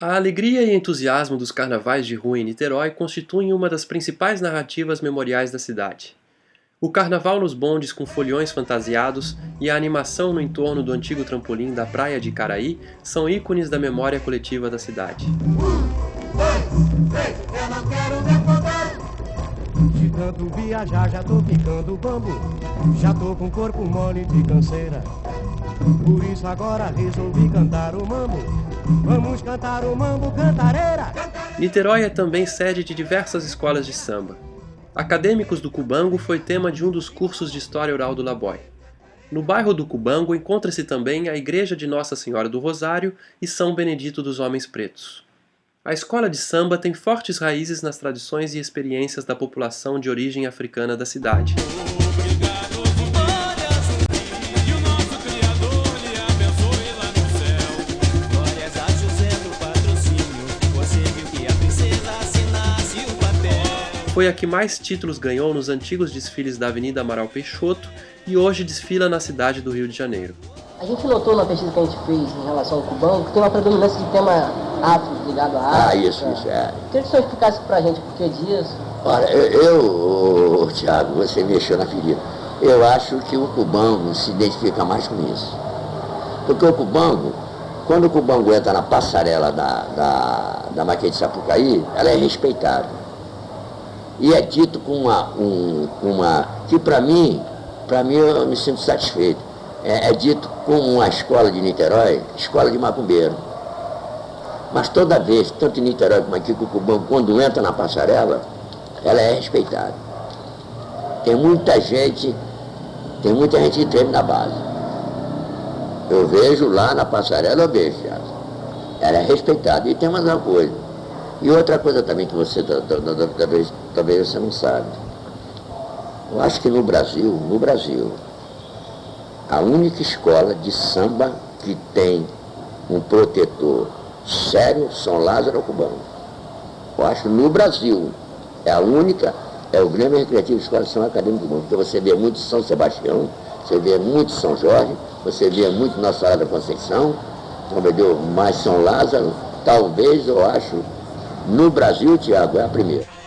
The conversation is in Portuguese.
A alegria e entusiasmo dos carnavais de rua em Niterói constituem uma das principais narrativas memoriais da cidade. O carnaval nos bondes com foliões fantasiados e a animação no entorno do antigo trampolim da praia de Caraí são ícones da memória coletiva da cidade. De tanto viajar já tô ficando bambo Já tô com corpo mole de canseira Por isso agora resolvi cantar o mambo Vamos cantar o mambo cantareira Niterói é também sede de diversas escolas de samba. Acadêmicos do Cubango foi tema de um dos cursos de História Oral do Laboy. No bairro do Cubango encontra-se também a Igreja de Nossa Senhora do Rosário e São Benedito dos Homens Pretos. A escola de samba tem fortes raízes nas tradições e experiências da população de origem africana da cidade. Foi a que mais títulos ganhou nos antigos desfiles da Avenida Amaral Peixoto e hoje desfila na cidade do Rio de Janeiro. A gente notou na pesquisa que a gente fez em relação ao cubano que tem uma predominância de tema afro ligado à África. Ah, isso, isso, é. Queria que o senhor explicasse pra gente por que disso. Olha, eu, eu Tiago, você mexeu na ferida. Eu acho que o cubango se identifica mais com isso. Porque o cubango, quando o cubango entra na passarela da, da, da Maquete Sapucaí, ela é respeitada. E é dito com uma, um, uma que para mim, para mim eu me sinto satisfeito é, é dito como uma escola de Niterói, escola de macumbeiro. Mas toda vez, tanto em Niterói como aqui, Cucubão, quando entra na passarela, ela é respeitada. Tem muita gente, tem muita gente que treme na base. Eu vejo lá na passarela, eu vejo já. Ela é respeitada. E tem mais uma coisa. E outra coisa também que você talvez, talvez você não sabe. Eu acho que no Brasil, no Brasil, a única escola de samba que tem um protetor sério São Lázaro Cubano. Eu acho no Brasil, é a única, é o Grêmio Recreativo Escola de São Acadêmico Mundo, porque você vê muito São Sebastião, você vê muito São Jorge, você vê muito Nossa Senhora da Conceição, entendeu? mas São Lázaro, talvez eu acho, no Brasil, Tiago, é a primeira.